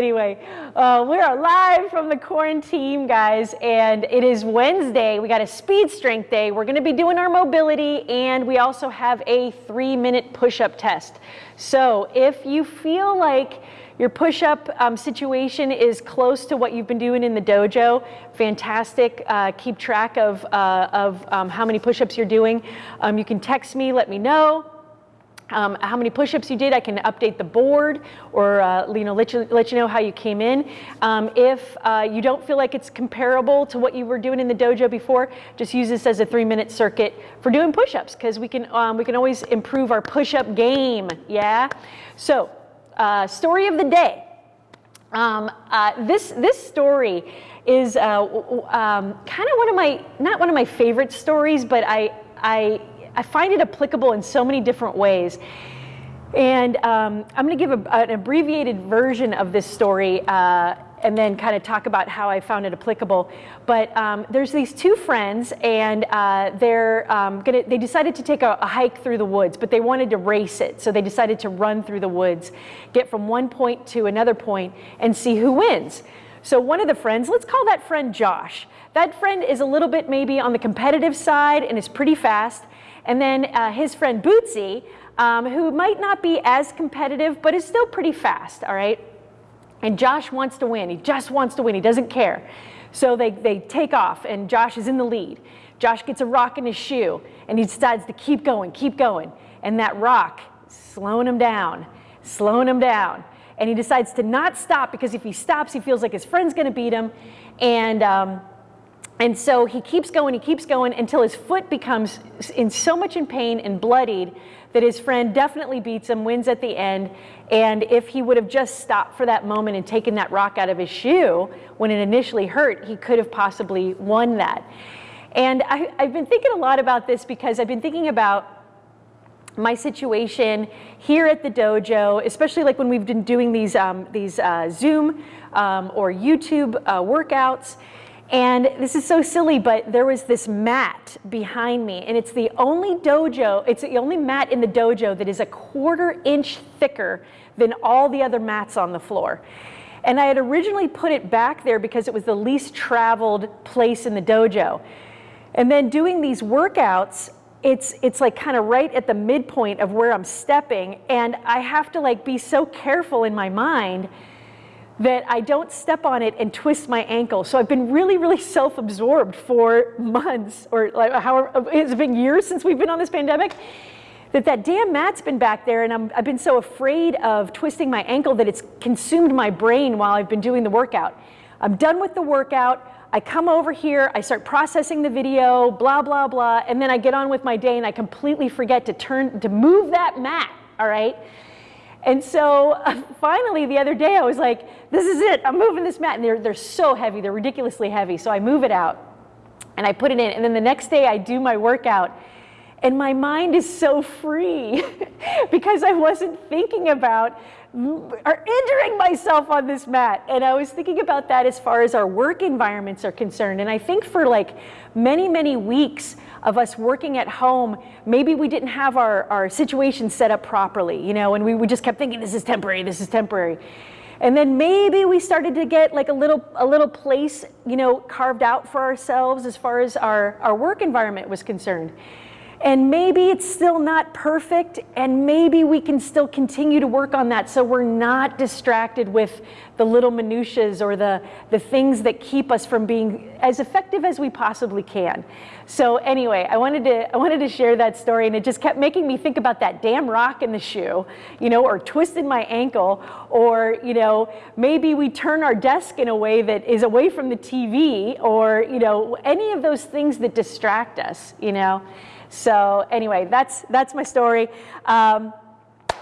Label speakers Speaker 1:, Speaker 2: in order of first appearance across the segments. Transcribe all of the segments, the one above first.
Speaker 1: Anyway, uh, we are live from the quarantine, guys, and it is Wednesday. We got a speed strength day. We're going to be doing our mobility, and we also have a three minute push up test. So if you feel like your push up um, situation is close to what you've been doing in the dojo, fantastic. Uh, keep track of, uh, of um, how many push ups you're doing. Um, you can text me, let me know um, how many push-ups you did. I can update the board or uh, you know let you, let you know how you came in. Um, if uh, you don't feel like it's comparable to what you were doing in the dojo before, just use this as a three-minute circuit for doing push-ups because we can um, we can always improve our push-up game. Yeah. So, uh, story of the day. Um, uh, this this story is uh, um, kind of one of my not one of my favorite stories, but I I I find it applicable in so many different ways. And um, I'm going to give a, an abbreviated version of this story uh, and then kind of talk about how I found it applicable. But um, there's these two friends, and uh, they're um, gonna, they decided to take a, a, hike through the woods, but they wanted to race it. So they decided to run through the woods, get from one point to another point, and see who wins. So one of the friends, let's call that friend Josh. That friend is a little bit maybe on the competitive side and is pretty fast. And then uh, his friend Bootsy, um, who might not be as competitive, but is still pretty fast, all right? And Josh wants to win. He just wants to win. He doesn't care. So they, they take off, and Josh is in the lead. Josh gets a rock in his shoe, and he decides to keep going, keep going. And that rock slowing him down, slowing him down. And he decides to not stop because if he stops, he feels like his friend's going to beat him. And um, and so he keeps going, he keeps going until his foot becomes in so much in pain and bloodied that his friend definitely beats him, wins at the end. And if he would have just stopped for that moment and taken that rock out of his shoe when it initially hurt, he could have possibly won that. And I, have been thinking a lot about this because I've been thinking about my situation here at the dojo, especially like when we've been doing these, um, these uh, Zoom um, or YouTube uh, workouts. And this is so silly, but there was this mat behind me, and it's the only dojo, it's the only mat in the dojo that is a quarter inch thicker than all the other mats on the floor. And I had originally put it back there because it was the least traveled place in the dojo. And then doing these workouts, it's it's like kind of right at the midpoint of where I'm stepping, and I have to like be so careful in my mind that I don't step on it and twist my ankle. So I've been really, really self-absorbed for months or like however, it's been years since we've been on this pandemic that that damn mat's been back there and i have been so afraid of twisting my ankle that it's consumed my brain while I've been doing the workout. I'm done with the workout. I come over here, I start processing the video, blah, blah, blah, and then I get on with my day and I completely forget to turn, to move that mat, all right? And so uh, finally the other day I was like, this is it, I'm moving this mat. And they're, they're so heavy, they're ridiculously heavy. So I move it out and I put it in. And then the next day I do my workout and my mind is so free because I wasn't thinking about or injuring myself on this mat. And I was thinking about that as far as our work environments are concerned. And I think for like many, many weeks of us working at home, maybe we didn't have our, our situation set up properly, you know, and we, we just kept thinking this is temporary, this is temporary. And then maybe we started to get like a little a little place, you know, carved out for ourselves as far as our, our work environment was concerned. And maybe it's still not perfect, and maybe we can still continue to work on that so we're not distracted with the little minutiae or the, the things that keep us from being as effective as we possibly can. So anyway, I wanted to I wanted to share that story, and it just kept making me think about that damn rock in the shoe, you know, or twisted my ankle, or you know, maybe we turn our desk in a way that is away from the TV, or you know, any of those things that distract us, you know. So anyway, that's, that's my story. Um,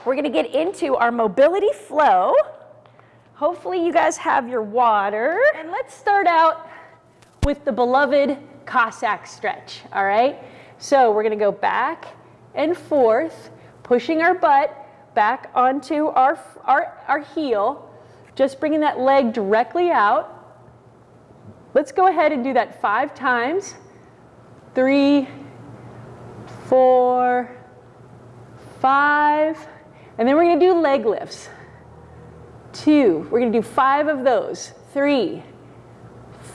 Speaker 1: we're gonna get into our mobility flow. Hopefully you guys have your water. And let's start out with the beloved Cossack stretch, all right? So we're gonna go back and forth, pushing our butt back onto our, our, our heel, just bringing that leg directly out. Let's go ahead and do that five times. Three, four, five, and then we're gonna do leg lifts. Two. We're gonna do five of those. Three,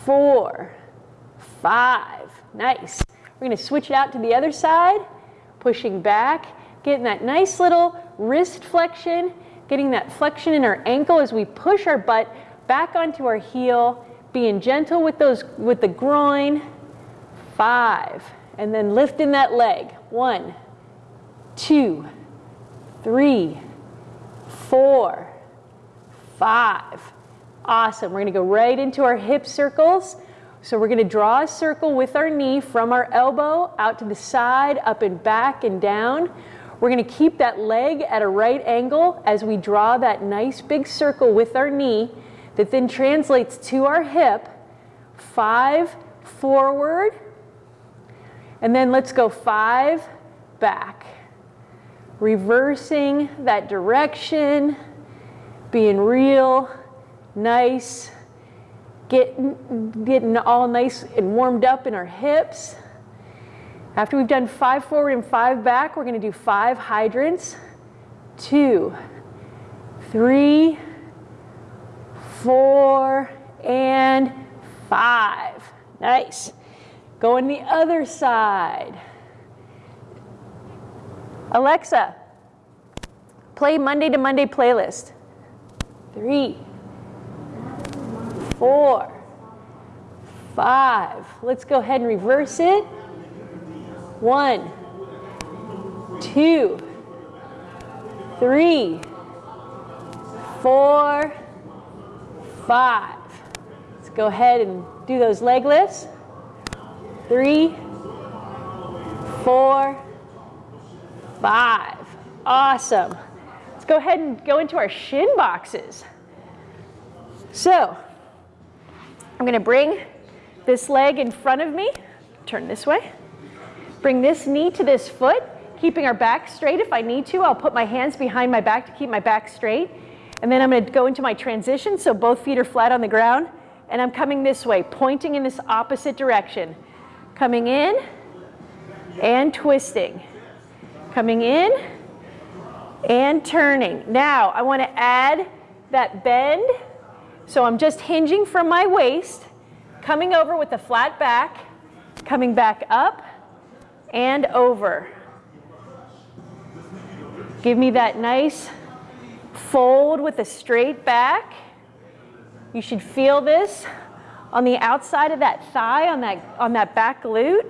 Speaker 1: four, five. Nice. We're gonna switch it out to the other side, pushing back, getting that nice little wrist flexion, getting that flexion in our ankle as we push our butt back onto our heel, being gentle with those with the groin. Five. And then lifting that leg. One, two, three, four, five. Awesome. We're going to go right into our hip circles. So we're going to draw a circle with our knee from our elbow out to the side, up and back and down. We're going to keep that leg at a right angle as we draw that nice big circle with our knee that then translates to our hip. Five forward. And then let's go five back. Reversing that direction, being real nice, getting, getting all nice and warmed up in our hips. After we've done five forward and five back, we're going to do five hydrants. Two, three, four, and five. Nice. Go on the other side. Alexa, play Monday to Monday playlist. Three, four, five. Let's go ahead and reverse it. One, two, three, four, five. Let's go ahead and do those leg lifts. Three, four, five. Awesome. Let's go ahead and go into our shin boxes. So, I'm going to bring this leg in front of me, turn this way. Bring this knee to this foot, keeping our back straight if I need to. I'll put my hands behind my back to keep my back straight. And then I'm going to go into my transition, so both feet are flat on the ground. And I'm coming this way, pointing in this opposite direction. Coming in and twisting. Coming in and turning. Now, I want to add that bend. So I'm just hinging from my waist, coming over with a flat back, coming back up and over. Give me that nice fold with a straight back. You should feel this on the outside of that thigh, on that, on that back glute.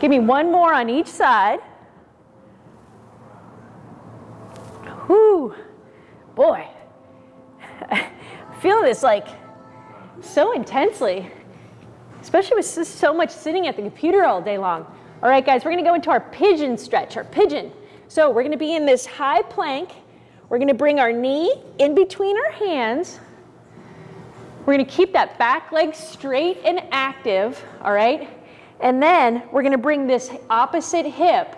Speaker 1: Give me one more on each side. Whoo, boy, I feel this like so intensely, especially with so much sitting at the computer all day long. All right, guys, we're gonna go into our pigeon stretch, our pigeon. So we're gonna be in this high plank. We're gonna bring our knee in between our hands. We're gonna keep that back leg straight and active, all right? And then we're gonna bring this opposite hip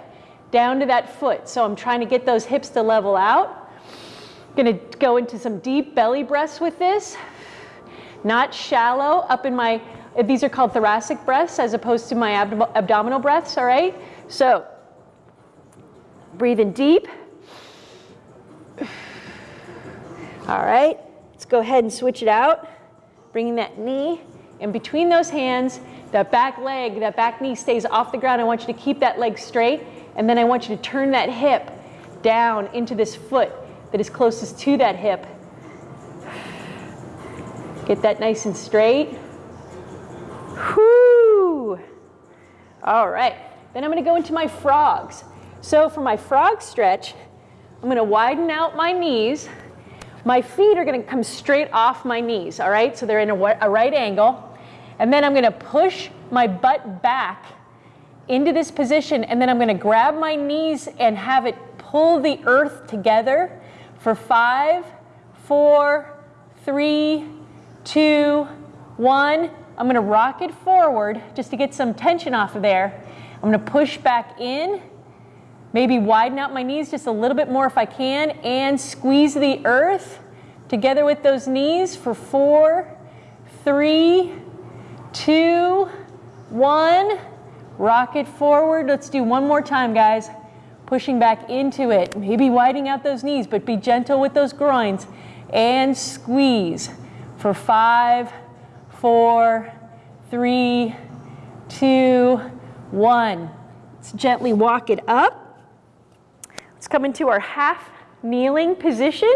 Speaker 1: down to that foot. So I'm trying to get those hips to level out. Gonna go into some deep belly breaths with this. Not shallow up in my, these are called thoracic breaths as opposed to my abdom abdominal breaths, all right? So breathing deep. All right, let's go ahead and switch it out. Bringing that knee in between those hands, that back leg, that back knee stays off the ground. I want you to keep that leg straight and then I want you to turn that hip down into this foot that is closest to that hip. Get that nice and straight. Whoo! All right, then I'm gonna go into my frogs. So for my frog stretch, I'm gonna widen out my knees. My feet are gonna come straight off my knees, all right? So they're in a, a right angle. And then I'm gonna push my butt back into this position and then I'm going to grab my knees and have it pull the earth together for five, four, three, two, one. I'm going to rock it forward just to get some tension off of there. I'm to push back in, maybe widen out my knees just a little bit more if I can, and squeeze the earth together with those knees for four, three, two, one. Rock it forward. Let's do one more time, guys. pushing back into it. Maybe widening out those knees, but be gentle with those groins. And squeeze for five, four, three, two, one. Let's gently walk it up. Let's come into our half kneeling position.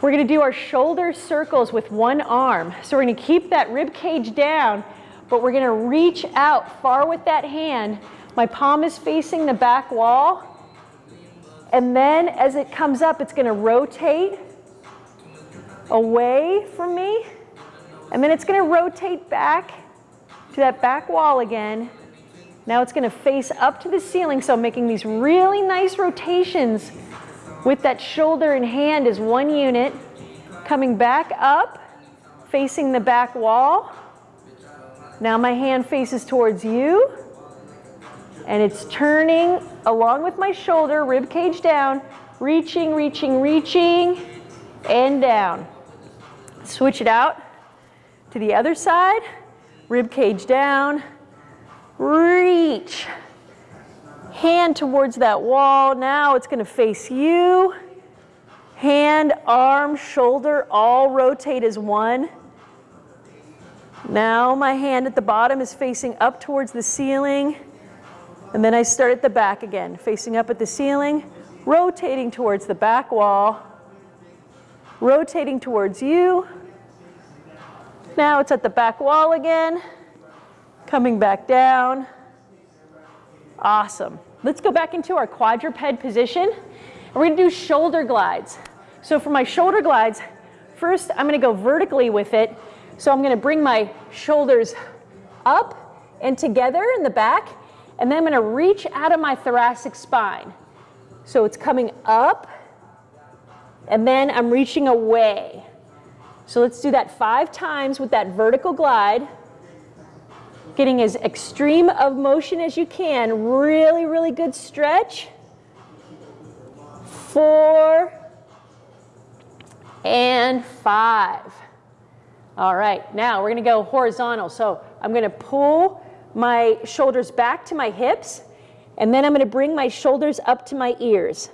Speaker 1: We're gonna do our shoulder circles with one arm. So we're gonna keep that rib cage down, but we're gonna reach out far with that hand. My palm is facing the back wall. And then as it comes up, it's gonna rotate away from me. And then it's gonna rotate back to that back wall again. Now it's gonna face up to the ceiling, so making these really nice rotations with that shoulder and hand as one unit. Coming back up, facing the back wall. Now my hand faces towards you. And it's turning along with my shoulder, rib cage down, reaching, reaching, reaching, and down. Switch it out to the other side, rib cage down, reach, hand towards that wall. Now it's going to face you. Hand, arm, shoulder all rotate as one. Now my hand at the bottom is facing up towards the ceiling. And then I start at the back again, facing up at the ceiling, rotating towards the back wall, rotating towards you. Now it's at the back wall again, coming back down. Awesome. Let's go back into our quadruped position. We're gonna do shoulder glides. So for my shoulder glides, first I'm gonna go vertically with it. So I'm gonna bring my shoulders up and together in the back, and then I'm gonna reach out of my thoracic spine. So it's coming up, and then I'm reaching away. So let's do that five times with that vertical glide getting as extreme of motion as you can. Really, really good stretch. Four and five. All right, now we're gonna go horizontal. So I'm gonna pull my shoulders back to my hips, and then I'm gonna bring my shoulders up to my ears.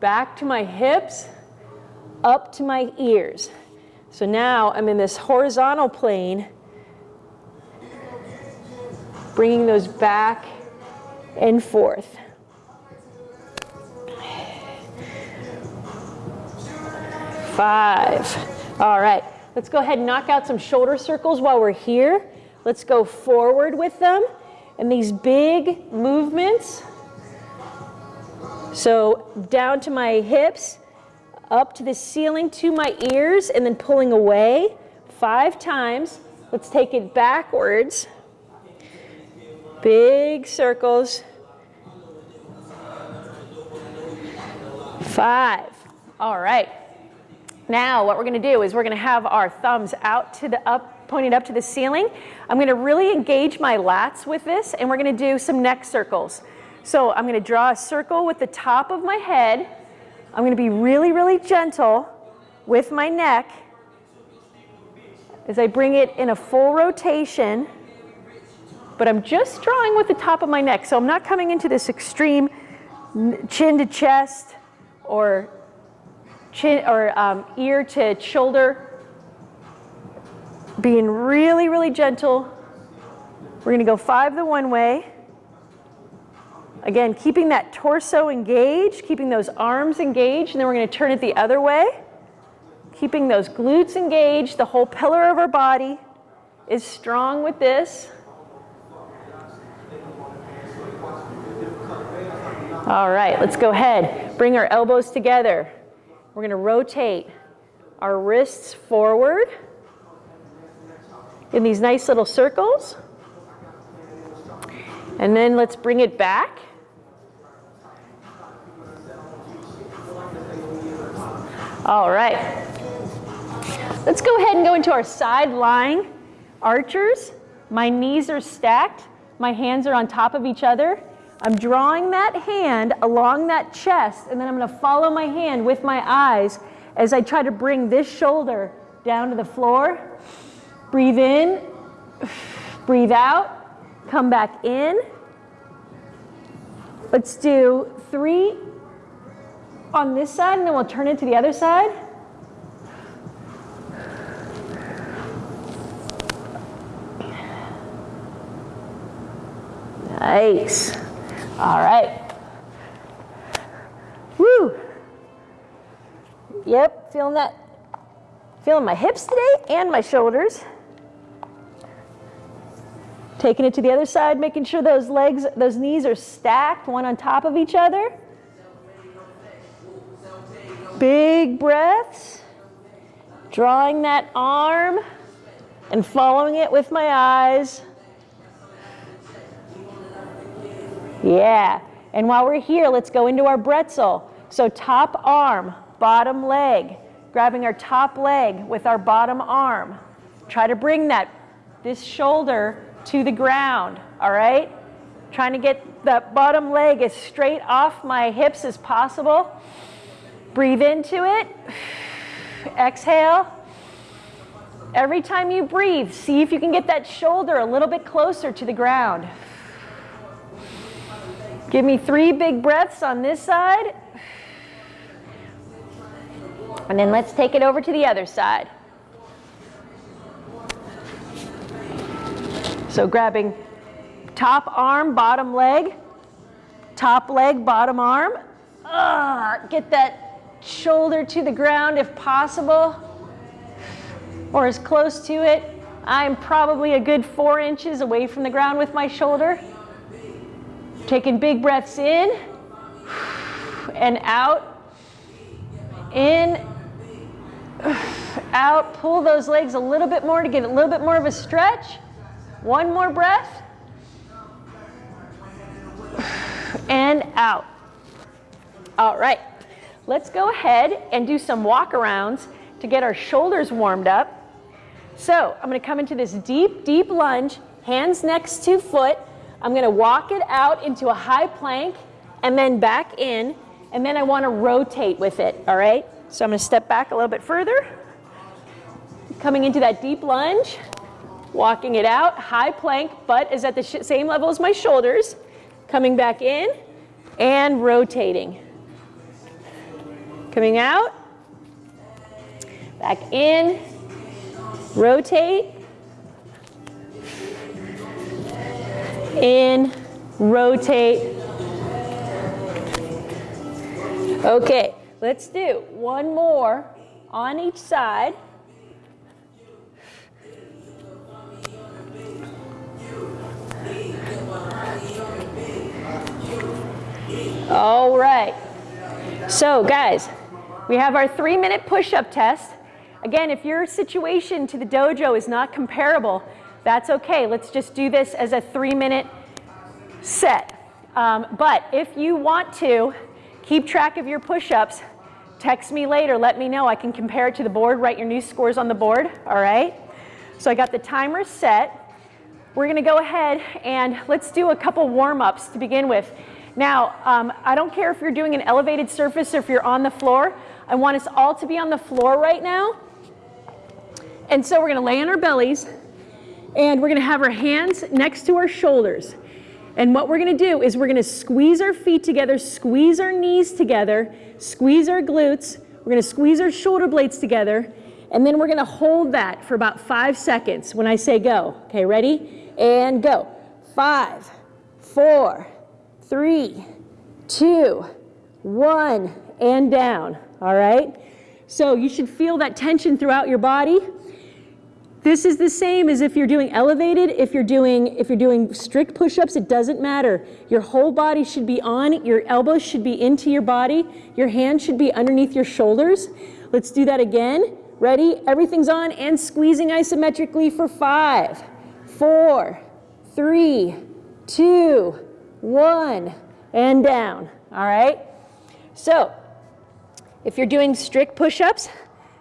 Speaker 1: Back to my hips, up to my ears. So now I'm in this horizontal plane, bringing those back and forth. Five. All right, let's go ahead and knock out some shoulder circles while we're here. Let's go forward with them and these big movements. So down to my hips, up to the ceiling to my ears, and then pulling away five times. Let's take it backwards. Big circles. Five. All right. Now what we're going to do is we're going to have our thumbs out to the up, pointed up to the ceiling. I'm going to really engage my lats with this and we're going to do some neck circles. So I'm going to draw a circle with the top of my head. I'm going to be really, really gentle with my neck as I bring it in a full rotation but I'm just drawing with the top of my neck. So I'm not coming into this extreme chin to chest or chin or um, ear to shoulder. Being really, really gentle. We're gonna go five the one way. Again, keeping that torso engaged, keeping those arms engaged, and then we're gonna turn it the other way. Keeping those glutes engaged, the whole pillar of our body is strong with this. All right, let's go ahead. Bring our elbows together. We're going to rotate our wrists forward in these nice little circles. And then let's bring it back. All right. Let's go ahead and go into our side lying archers. My knees are stacked. My hands are on top of each other. I'm drawing that hand along that chest, and then I'm going to follow my hand with my eyes as I try to bring this shoulder down to the floor. Breathe in, breathe out, come back in. Let's do three on this side and then we'll turn it to the other side. Nice. All right. Woo. Yep, feeling that. Feeling my hips today and my shoulders. Taking it to the other side, making sure those legs, those knees are stacked, one on top of each other. Big breaths. Drawing that arm and following it with my eyes. Yeah. And while we're here, let's go into our bretzel. So top arm, bottom leg, grabbing our top leg with our bottom arm. Try to bring that, this shoulder to the ground, all right? Trying to get that bottom leg as straight off my hips as possible. Breathe into it. Exhale. Every time you breathe, see if you can get that shoulder a little bit closer to the ground. Give me three big breaths on this side. And then let's take it over to the other side. So grabbing top arm, bottom leg, top leg, bottom arm. Uh, get that shoulder to the ground if possible, or as close to it. I'm probably a good four inches away from the ground with my shoulder. Taking big breaths in and out. In, out. Pull those legs a little bit more to get a little bit more of a stretch. One more breath. And out. All right. Let's go ahead and do some walk arounds to get our shoulders warmed up. So I'm going to come into this deep, deep lunge, hands next to foot. I'm going to walk it out into a high plank and then back in, and then I want to rotate with it, all right? So I'm going to step back a little bit further, coming into that deep lunge, walking it out, high plank, butt is at the same level as my shoulders, coming back in and rotating. Coming out, back in, rotate, in, rotate. Okay, let's do one more on each side. All right. So guys, we have our three minute push-up test. Again, if your situation to the dojo is not comparable, that's okay. Let's just do this as a three minute set. Um, but if you want to keep track of your push-ups, text me later, let me know. I can compare it to the board, write your new scores on the board, all right? So I got the timer set. We're gonna go ahead and let's do a couple warm-ups to begin with. Now, um, I don't care if you're doing an elevated surface or if you're on the floor. I want us all to be on the floor right now. And so we're gonna lay on our bellies and we're gonna have our hands next to our shoulders. And what we're gonna do is we're gonna squeeze our feet together, squeeze our knees together, squeeze our glutes, we're gonna squeeze our shoulder blades together, and then we're gonna hold that for about five seconds when I say go. Okay, ready? And go. Five, four, three, two, one, and down. All right? So you should feel that tension throughout your body. This is the same as if you're doing elevated, if you're doing, if you're doing strict push-ups, it doesn't matter. Your whole body should be on, your elbows should be into your body, your hands should be underneath your shoulders. Let's do that again. Ready? Everything's on and squeezing isometrically for five, four, three, two, one, and down. All right? So, if you're doing strict push-ups,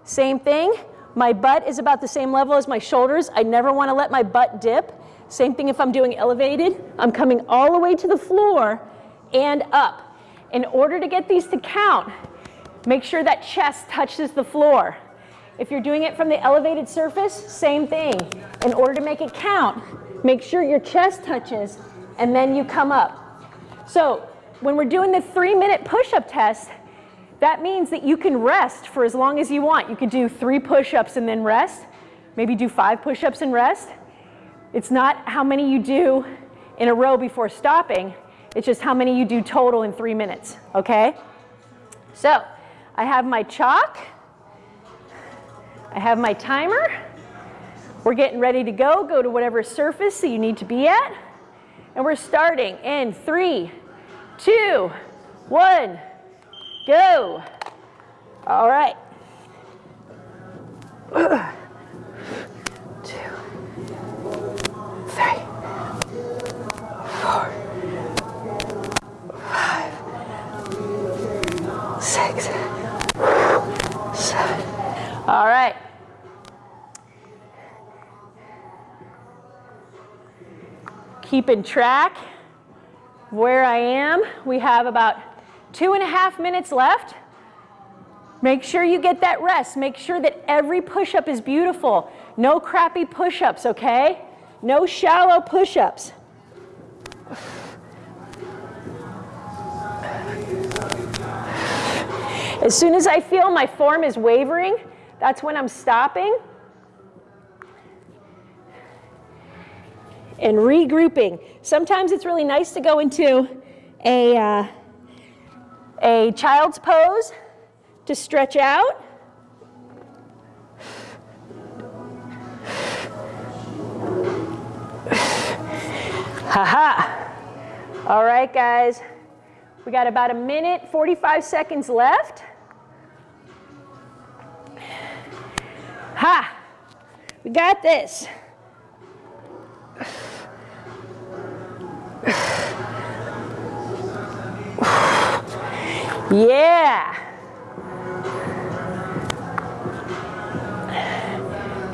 Speaker 1: same thing. My butt is about the same level as my shoulders. I never want to let my butt dip. Same thing if I'm doing elevated. I'm coming all the way to the floor and up. In order to get these to count, make sure that chest touches the floor. If you're doing it from the elevated surface, same thing. In order to make it count, make sure your chest touches and then you come up. So when we're doing the three minute push-up test, that means that you can rest for as long as you want. You can do three push-ups and then rest. Maybe do five push-ups and rest. It's not how many you do in a row before stopping. It's just how many you do total in three minutes, okay? So I have my chalk. I have my timer. We're getting ready to go. Go to whatever surface that you need to be at. And we're starting in three, two, one. Go. All right. Two, three, four, five, six, seven. All right. Keeping track where I am. We have about Two and a half minutes left. Make sure you get that rest. Make sure that every push-up is beautiful. No crappy push-ups, okay? No shallow push-ups. As soon as I feel my form is wavering, that's when I'm stopping and regrouping. Sometimes it's really nice to go into a uh, a child's pose to stretch out. Haha. All right, guys. We got about a minute, 45 seconds left. Ha! We got this. Yeah.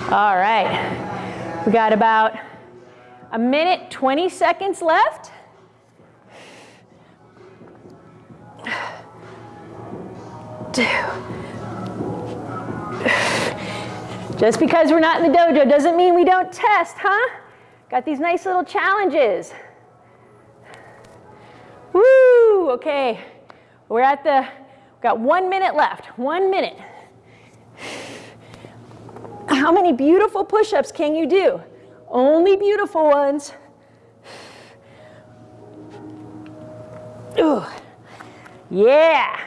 Speaker 1: All right. We got about a minute, 20 seconds left. Just because we're not in the dojo doesn't mean we don't test, huh? Got these nice little challenges. Woo, okay. We're at the, got one minute left, one minute. How many beautiful push-ups can you do? Only beautiful ones. Ooh, yeah.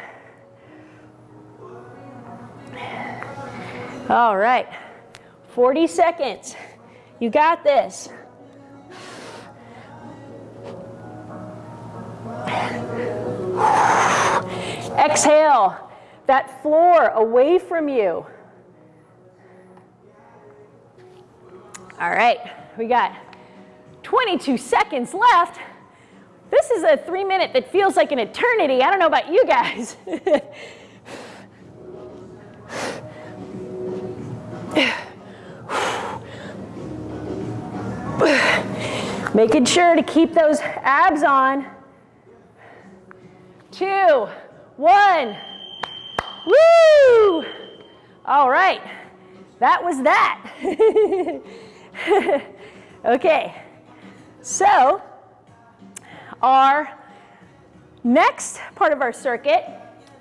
Speaker 1: All right, 40 seconds. You got this. Exhale that floor away from you. All right, we got 22 seconds left. This is a three minute that feels like an eternity. I don't know about you guys. Making sure to keep those abs on. Two, one. Woo! All right, that was that. okay, so our next part of our circuit,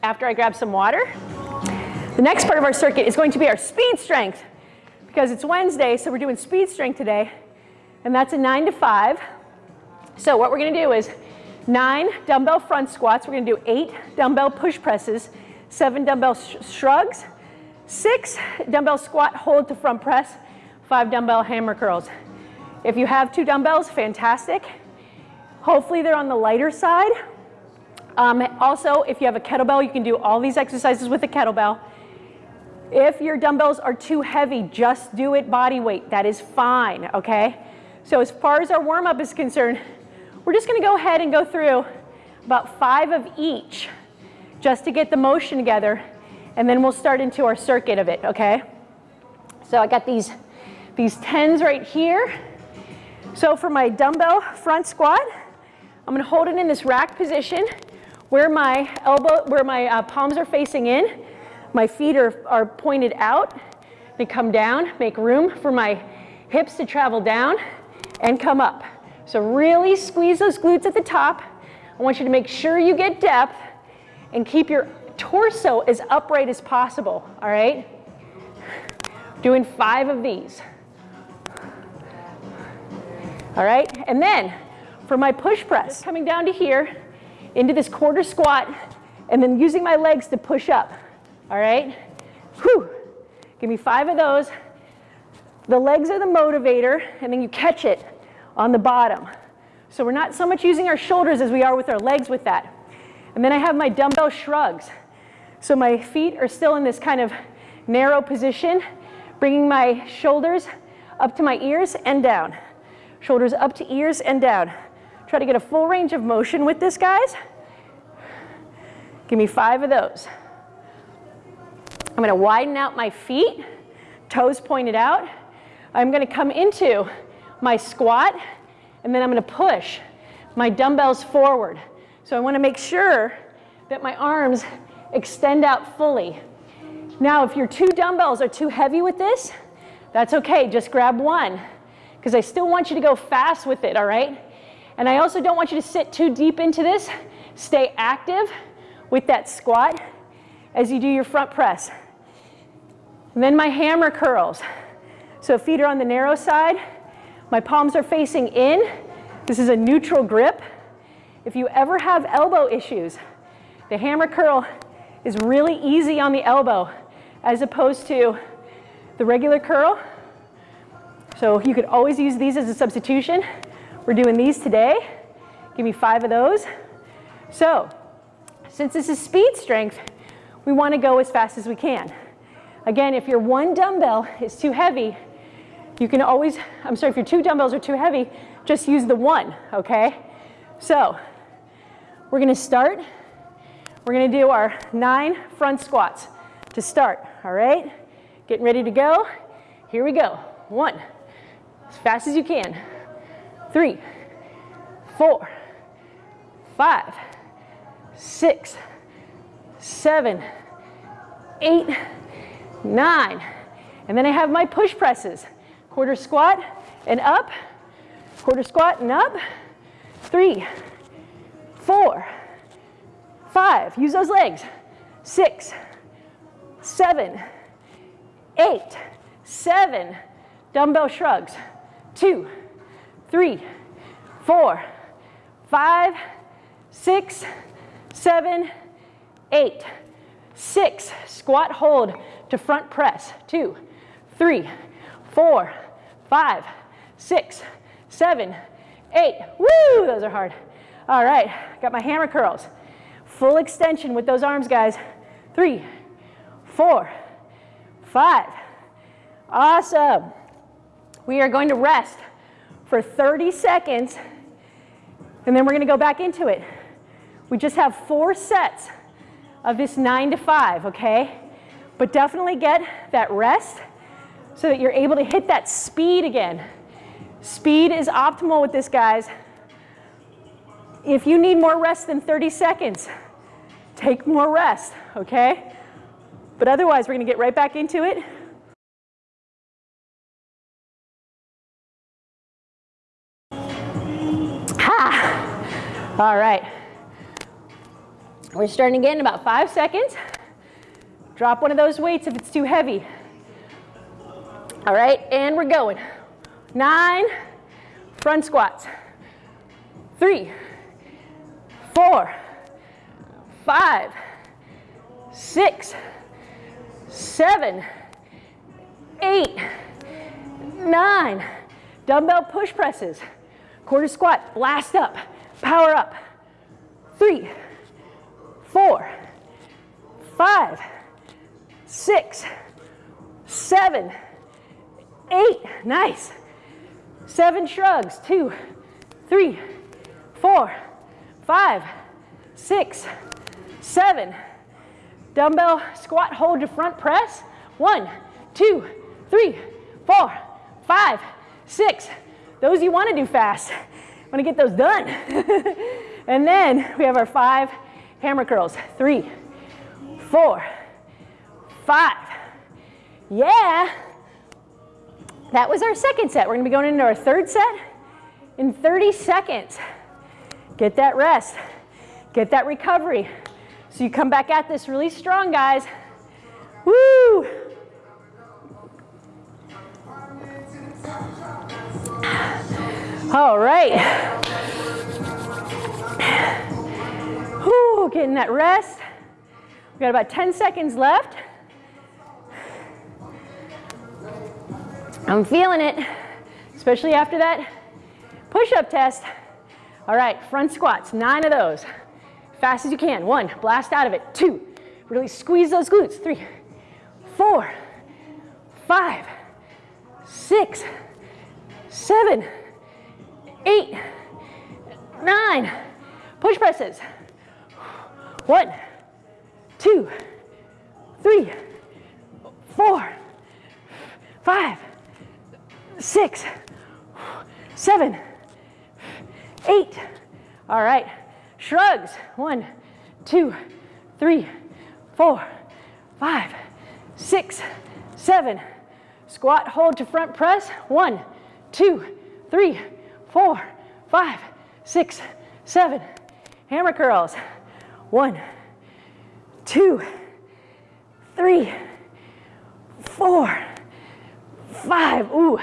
Speaker 1: after I grab some water, the next part of our circuit is going to be our speed strength because it's Wednesday, so we're doing speed strength today, and that's a nine to five. So what we're gonna do is nine dumbbell front squats. We're gonna do eight dumbbell push presses, seven dumbbell sh shrugs, six dumbbell squat hold to front press, five dumbbell hammer curls. If you have two dumbbells, fantastic. Hopefully they're on the lighter side. Um, also, if you have a kettlebell, you can do all these exercises with a kettlebell. If your dumbbells are too heavy, just do it body weight. That is fine, okay? So as far as our warm-up is concerned, we're just gonna go ahead and go through about five of each just to get the motion together and then we'll start into our circuit of it, okay? So I got these, these 10s right here. So for my dumbbell front squat, I'm gonna hold it in this rack position where my elbow, where my uh, palms are facing in. My feet are, are pointed out. They come down, make room for my hips to travel down and come up. So really squeeze those glutes at the top. I want you to make sure you get depth and keep your torso as upright as possible, all right? Doing five of these. All right, and then for my push press, coming down to here, into this quarter squat, and then using my legs to push up, all right? Whew. Give me five of those. The legs are the motivator, and then you catch it on the bottom. So we're not so much using our shoulders as we are with our legs with that. And then I have my dumbbell shrugs. So my feet are still in this kind of narrow position, bringing my shoulders up to my ears and down. Shoulders up to ears and down. Try to get a full range of motion with this, guys. Give me five of those. I'm gonna widen out my feet, toes pointed out. I'm gonna come into my squat, and then I'm gonna push my dumbbells forward. So I wanna make sure that my arms extend out fully. Now, if your two dumbbells are too heavy with this, that's okay, just grab one, because I still want you to go fast with it, all right? And I also don't want you to sit too deep into this. Stay active with that squat as you do your front press. And then my hammer curls. So feet are on the narrow side, my palms are facing in. This is a neutral grip. If you ever have elbow issues, the hammer curl is really easy on the elbow as opposed to the regular curl. So you could always use these as a substitution. We're doing these today. Give me five of those. So since this is speed strength, we want to go as fast as we can. Again, if your one dumbbell is too heavy, you can always, I'm sorry, if your two dumbbells are too heavy, just use the one, okay? So we're gonna start. We're gonna do our nine front squats to start, all right? Getting ready to go. Here we go. One, as fast as you can. Three, four, five, six, seven, eight, nine. And then I have my push presses quarter squat and up, quarter squat and up, three, four, five, use those legs, six, seven, eight, seven, dumbbell shrugs, two, three, four, five, six, seven, eight, six, squat hold to front press, two, three, four, five, six, seven, eight. Woo, those are hard. All right, got my hammer curls. Full extension with those arms, guys. Three, four, five. Awesome. We are going to rest for 30 seconds, and then we're going to go back into it. We just have four sets of this nine to five, okay? But definitely get that rest so that you're able to hit that speed again. Speed is optimal with this, guys. If you need more rest than 30 seconds, take more rest, okay? But otherwise, we're gonna get right back into it. Ha! All right. We're starting again in about five seconds. Drop one of those weights if it's too heavy. All right, and we're going. Nine front squats. Three, four, five, six, seven, eight, nine. Dumbbell push presses. Quarter squat, blast up, power up. Three, four, five, six, seven, eight, nice. Seven shrugs, two, three, four, five, six, seven. Dumbbell squat hold to front press. One, two, three, four, five, six. Those you want to do fast. Want to get those done. and then we have our five hammer curls. Three, four, five. Yeah. That was our second set. We're gonna be going into our third set in 30 seconds. Get that rest. Get that recovery. So you come back at this really strong, guys. Woo! All right. Whew, getting that rest. We got about 10 seconds left. I'm feeling it, especially after that push-up test. All right, front squats, nine of those. Fast as you can. One, blast out of it. Two, really squeeze those glutes. Three, four, five, six, seven, eight, nine. Push presses. One, two, three, four, five, six, seven, eight. All right. Shrugs. One, two, three, four, five, six, seven. Squat, hold to front press. One, two, three, four, five, six, seven. Hammer curls. One, two, three, four, five. Ooh,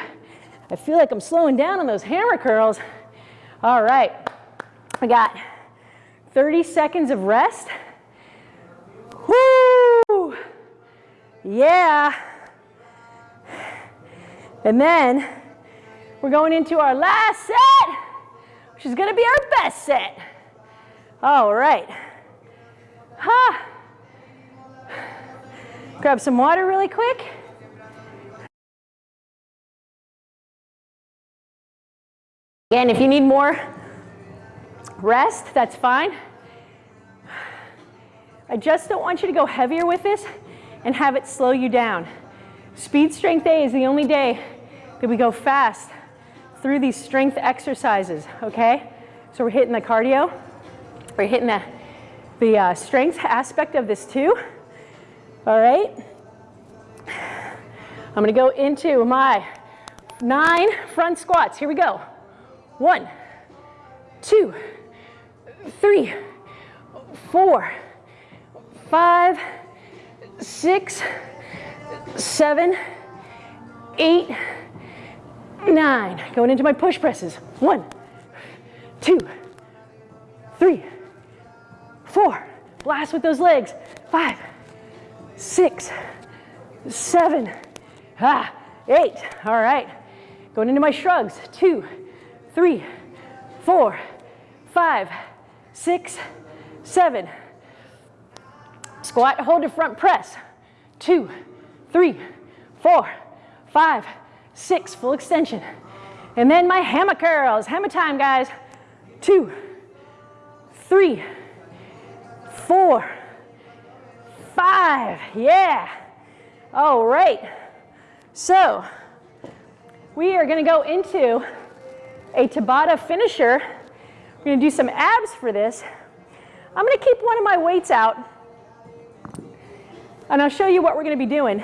Speaker 1: I feel like I'm slowing down on those hammer curls. All right, I got 30 seconds of rest. Woo! Yeah. And then we're going into our last set, which is gonna be our best set. All right. Huh. Grab some water really quick. Again, if you need more rest, that's fine. I just don't want you to go heavier with this and have it slow you down. Speed Strength Day is the only day that we go fast through these strength exercises, okay? So we're hitting the cardio, we're hitting the, the uh, strength aspect of this too, all right? I'm gonna go into my nine front squats. Here we go. One, two, three, four, five, six, seven, eight, nine. Going into my push presses. One, two, three, four. Blast with those legs. Five, six, seven, ah, eight. All right. Going into my shrugs. Two, three, four, five, six, seven. Squat, hold to front press. Two, three, four, five, six, full extension. And then my hammer curls. Hammer time, guys. Two, three, four, five. Yeah. All right. So we are going to go into a Tabata finisher. We're going to do some abs for this. I'm going to keep one of my weights out and I'll show you what we're going to be doing.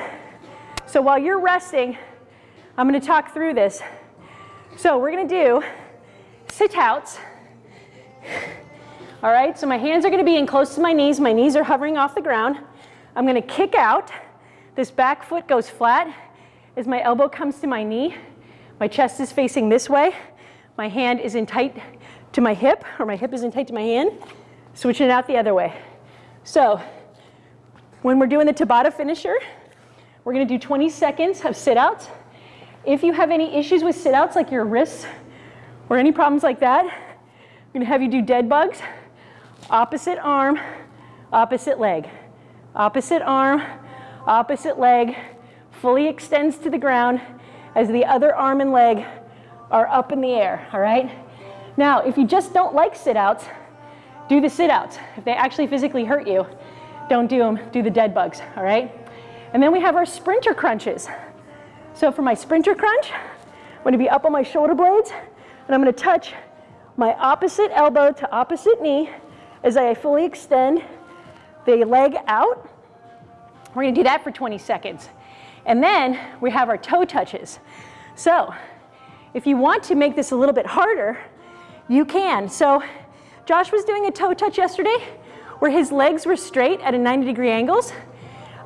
Speaker 1: So while you're resting, I'm going to talk through this. So we're going to do sit outs. All right, so my hands are going to be in close to my knees. My knees are hovering off the ground. I'm going to kick out. This back foot goes flat as my elbow comes to my knee. My chest is facing this way. My hand is in tight to my hip, or my hip is in tight to my hand. Switching it out the other way. So when we're doing the Tabata finisher, we're gonna do 20 seconds of sit-outs. If you have any issues with sit-outs, like your wrists, or any problems like that, I'm gonna have you do dead bugs, opposite arm, opposite leg. Opposite arm, opposite leg, fully extends to the ground as the other arm and leg are up in the air, all right? Now, if you just don't like sit-outs, do the sit-outs. If they actually physically hurt you, don't do them, do the dead bugs, all right? And then we have our sprinter crunches. So for my sprinter crunch, I'm gonna be up on my shoulder blades, and I'm gonna touch my opposite elbow to opposite knee as I fully extend the leg out. We're gonna do that for 20 seconds. And then we have our toe touches. So if you want to make this a little bit harder, you can. So Josh was doing a toe touch yesterday where his legs were straight at a 90 degree angles.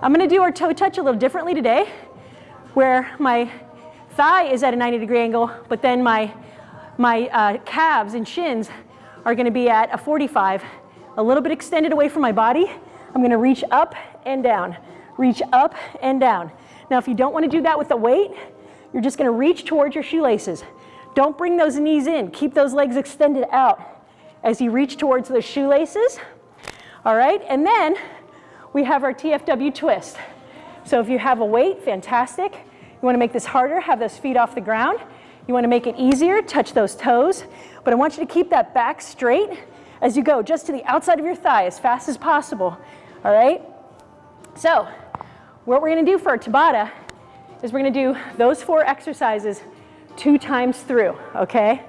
Speaker 1: I'm gonna do our toe touch a little differently today where my thigh is at a 90 degree angle, but then my, my uh, calves and shins are gonna be at a 45, a little bit extended away from my body. I'm gonna reach up and down, reach up and down. Now, if you don't wanna do that with the weight, you're just gonna reach towards your shoelaces. Don't bring those knees in. Keep those legs extended out as you reach towards those shoelaces. All right, and then we have our TFW twist. So if you have a weight, fantastic. You wanna make this harder, have those feet off the ground. You wanna make it easier, touch those toes. But I want you to keep that back straight as you go, just to the outside of your thigh as fast as possible. All right? So what we're gonna do for our Tabata is we're gonna do those four exercises two times through, okay?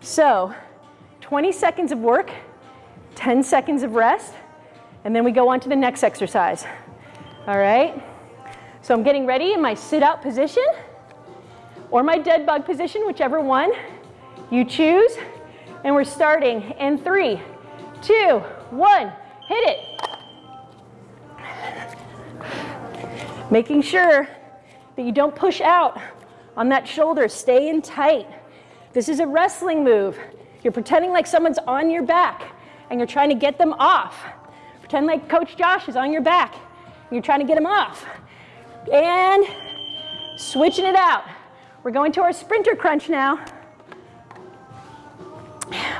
Speaker 1: So 20 seconds of work, 10 seconds of rest, and then we go on to the next exercise. All right? So I'm getting ready in my sit-out position or my dead bug position, whichever one you choose. And we're starting in three, two, one, hit it. Making sure that you don't push out on that shoulder, stay in tight. This is a wrestling move. You're pretending like someone's on your back and you're trying to get them off. Pretend like Coach Josh is on your back and you're trying to get him off. And switching it out. We're going to our sprinter crunch now.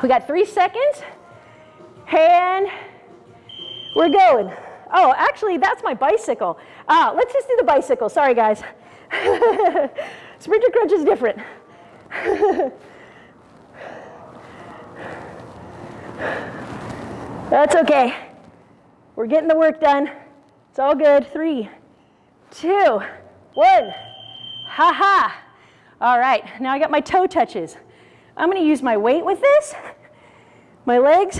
Speaker 1: We got three seconds and we're going. Oh, actually, that's my bicycle. Uh, let's just do the bicycle. Sorry, guys. Sprinter crunch is different. That's okay. We're getting the work done. It's all good. Three, two, one. Ha ha. All right, now I got my toe touches. I'm gonna use my weight with this. My legs,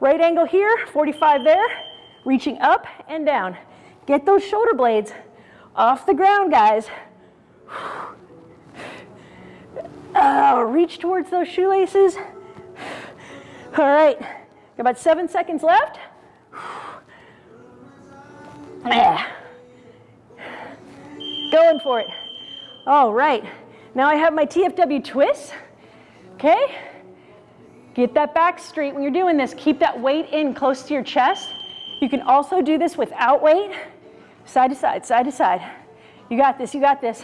Speaker 1: right angle here, 45 there, reaching up and down. Get those shoulder blades off the ground, guys. Uh, reach towards those shoelaces. All right, got about seven seconds left. Yeah. Going for it. All right, now I have my TFW twist, okay? Get that back straight when you're doing this. Keep that weight in close to your chest. You can also do this without weight, side to side, side to side. You got this, you got this.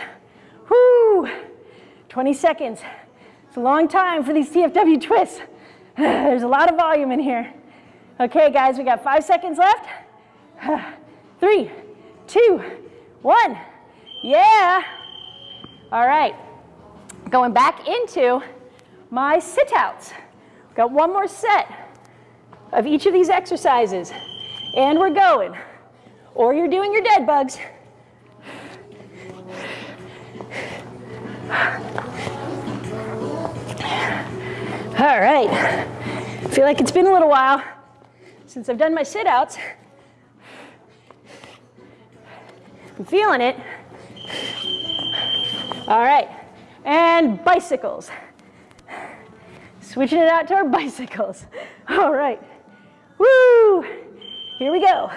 Speaker 1: Whoo! 20 seconds. It's a long time for these TFW twists. There's a lot of volume in here. Okay, guys, we got five seconds left. Three, two, one. Yeah. All right. Going back into my sit-outs. Got one more set of each of these exercises. And we're going. Or you're doing your dead bugs. All right. I feel like it's been a little while since I've done my sit-outs. I'm feeling it. All right. And bicycles. Switching it out to our bicycles. All right. Woo! Here we go.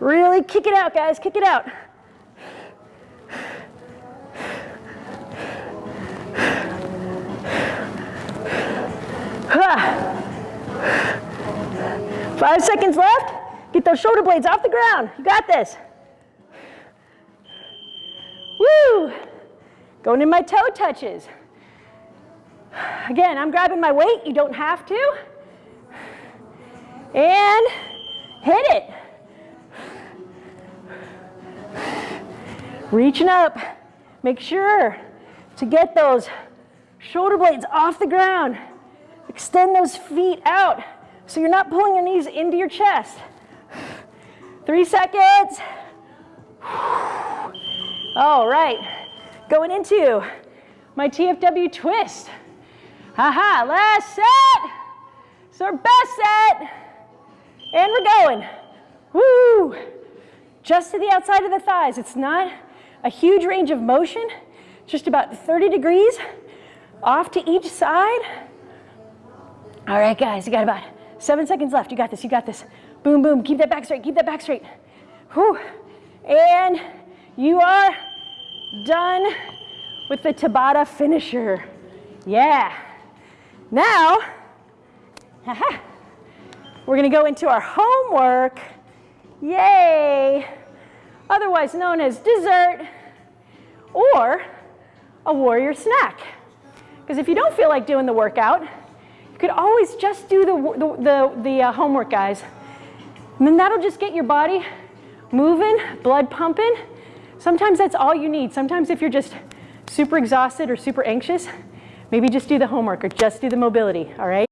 Speaker 1: Really kick it out, guys. Kick it out. Five seconds left. Get those shoulder blades off the ground. You got this. Woo! Going in my toe touches. Again, I'm grabbing my weight. You don't have to. And hit it. Reaching up. Make sure to get those shoulder blades off the ground. Extend those feet out so you're not pulling your knees into your chest. Three seconds. All right, going into my TFW twist. Haha, last set. It's our best set. And we're going. Woo! Just to the outside of the thighs. It's not a huge range of motion, just about 30 degrees off to each side. All right, guys, you got about seven seconds left. You got this, you got this. Boom, boom, keep that back straight, keep that back straight. Whew. And you are done with the Tabata finisher. Yeah. Now, we're gonna go into our homework. Yay. Otherwise known as dessert or a warrior snack. Because if you don't feel like doing the workout, you could always just do the, the, the, the uh, homework, guys. And then that'll just get your body moving, blood pumping. Sometimes that's all you need. Sometimes if you're just super exhausted or super anxious, maybe just do the homework or just do the mobility, all right?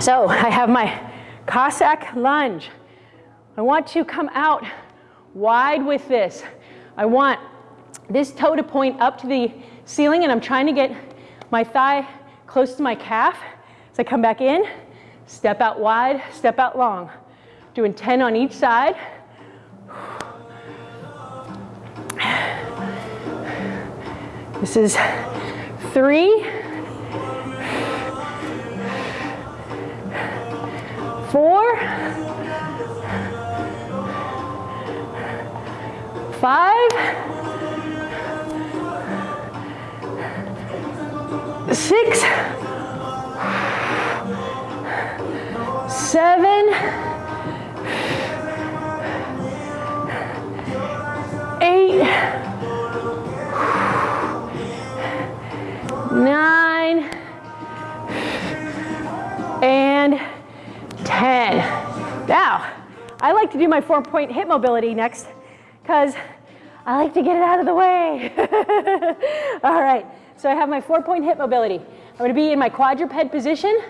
Speaker 1: So I have my Cossack lunge. I want to come out wide with this. I want this toe to point up to the ceiling and I'm trying to get my thigh close to my calf. So I come back in, step out wide, step out long. Doing 10 on each side. This is three, four, five, six, seven, eight, nine, 10. Now, I like to do my four point hip mobility next because I like to get it out of the way. All right, so I have my four point hip mobility. I'm gonna be in my quadruped position,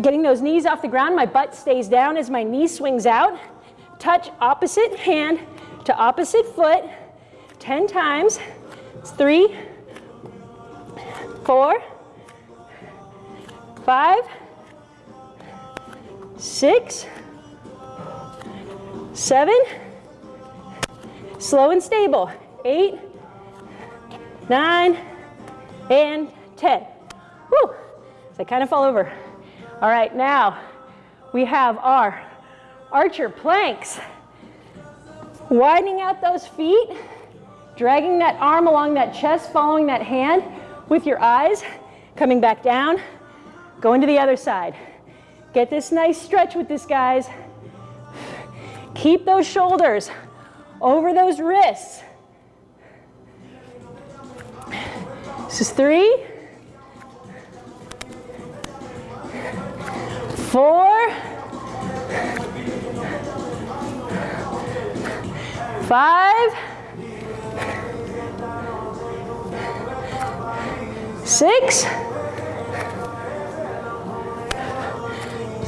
Speaker 1: getting those knees off the ground. My butt stays down as my knee swings out. Touch opposite hand to opposite foot 10 times. It's three, four, five, six, seven, slow and stable, eight, nine, and 10. Woo, so I kind of fall over. All right, now we have our archer planks. Widening out those feet, dragging that arm along that chest, following that hand with your eyes, coming back down, going to the other side. Get this nice stretch with this, guys. Keep those shoulders over those wrists. This is three, four, five, six,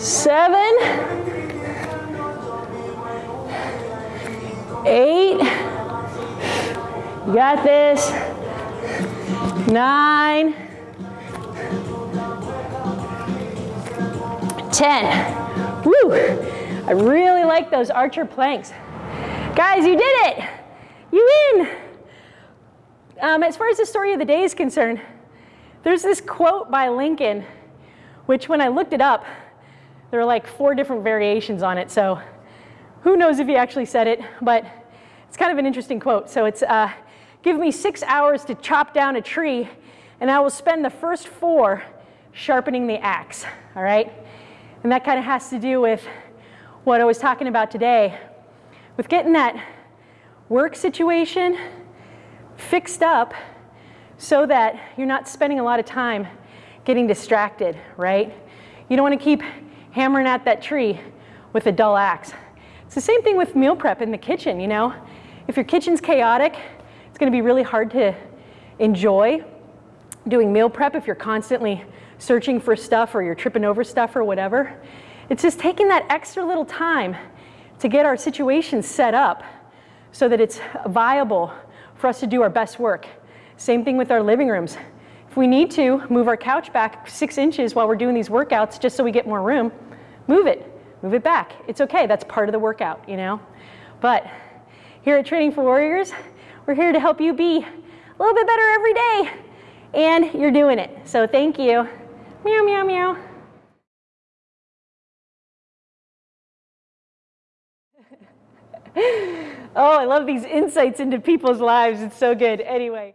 Speaker 1: seven, eight, you got this, nine, ten. Woo! I really like those archer planks. Guys, you did it! You win! Um, as far as the story of the day is concerned, there's this quote by Lincoln, which when I looked it up, there are like four different variations on it, so who knows if he actually said it, but it's kind of an interesting quote. So it's, uh, give me six hours to chop down a tree, and I will spend the first four sharpening the axe, all right? And that kind of has to do with what I was talking about today, with getting that work situation fixed up so that you're not spending a lot of time getting distracted, right? You don't want to keep hammering at that tree with a dull axe. It's the same thing with meal prep in the kitchen, you know? If your kitchen's chaotic, it's going to be really hard to enjoy doing meal prep if you're constantly searching for stuff or you're tripping over stuff or whatever. It's just taking that extra little time to get our situation set up so that it's viable for us to do our best work. Same thing with our living rooms. If we need to move our couch back six inches while we're doing these workouts just so we get more room, move it, move it back. It's okay, that's part of the workout, you know? But here at Training for Warriors, we're here to help you be a little bit better every day, and you're doing it. So thank you. Meow, meow, meow. oh, I love these insights into people's lives. It's so good. Anyway.